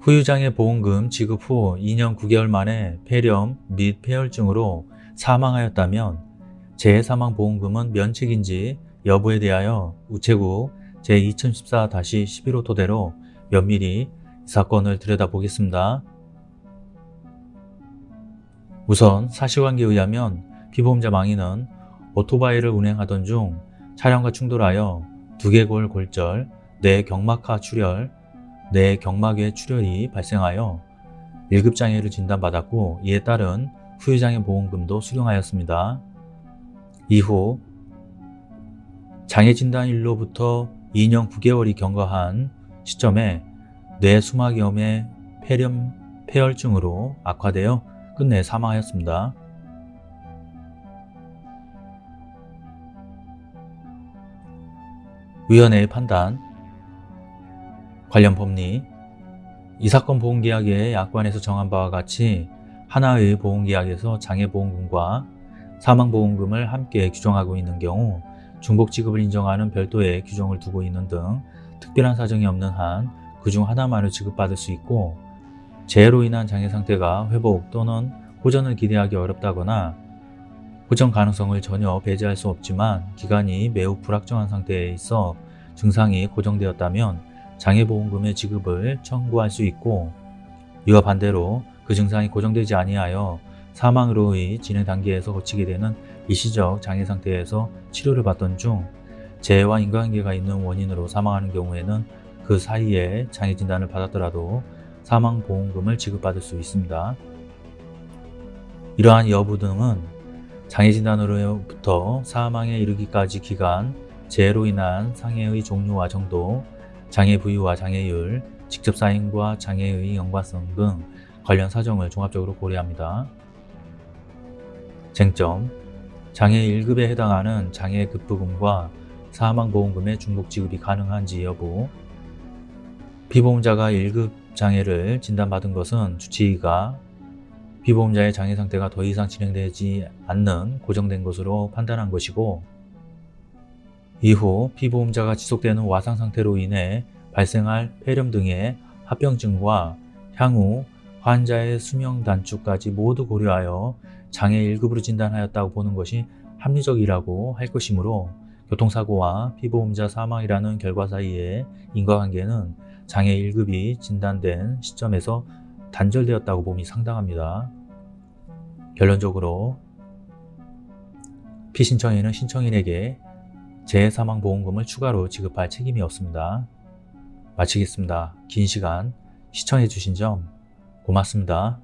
후유장애 보험금 지급 후 2년 9개월 만에 폐렴 및 폐혈증으로 사망하였다면 재해사망보험금은 면책인지 여부에 대하여 우체국 제2014-11호 토대로 면밀히 이 사건을 들여다보겠습니다. 우선 사실관계에 의하면 피보험자 망인은 오토바이를 운행하던 중 차량과 충돌하여 두개골 골절, 뇌경막하 출혈, 뇌 경막의 출혈이 발생하여 1급 장애를 진단받았고 이에 따른 후유장애 보험금도 수령하였습니다. 이후 장애 진단일로부터 2년 9개월이 경과한 시점에 뇌수막염의 폐렴, 폐혈증으로 악화되어 끝내 사망하였습니다. 위원회의 판단 관련 법리. 이 사건 보험계약의 약관에서 정한 바와 같이 하나의 보험계약에서 장애보험금과 사망보험금을 함께 규정하고 있는 경우 중복지급을 인정하는 별도의 규정을 두고 있는 등 특별한 사정이 없는 한 그중 하나만을 지급받을 수 있고 재해로 인한 장애 상태가 회복 또는 호전을 기대하기 어렵다거나 호전 가능성을 전혀 배제할 수 없지만 기간이 매우 불확정한 상태에 있어 증상이 고정되었다면 장애보험금의 지급을 청구할 수 있고 이와 반대로 그 증상이 고정되지 아니하여 사망으로의 진행 단계에서 거치게 되는 일시적 장애 상태에서 치료를 받던 중 재해와 인과관계가 있는 원인으로 사망하는 경우에는 그 사이에 장애 진단을 받았더라도 사망보험금을 지급받을 수 있습니다. 이러한 여부 등은 장애 진단으로부터 사망에 이르기까지 기간, 재해로 인한 상해의 종류와 정도, 장애 부위와 장애율, 직접 사인과 장애의 연관성 등 관련 사정을 종합적으로 고려합니다. 쟁점 장애 1급에 해당하는 장애 급부금과 사망보험금의 중복 지급이 가능한지 여부 피보험자가 1급 장애를 진단받은 것은 주치의가 피보험자의 장애 상태가 더 이상 진행되지 않는 고정된 것으로 판단한 것이고 이후 피보험자가 지속되는 와상 상태로 인해 발생할 폐렴 등의 합병증과 향후 환자의 수명 단축까지 모두 고려하여 장애 1급으로 진단하였다고 보는 것이 합리적이라고 할 것이므로 교통사고와 피보험자 사망이라는 결과 사이의 인과관계는 장애 1급이 진단된 시점에서 단절되었다고 봄이 상당합니다. 결론적으로 피신청인은 신청인에게 재해사망보험금을 추가로 지급할 책임이 없습니다. 마치겠습니다. 긴 시간 시청해주신 점 고맙습니다.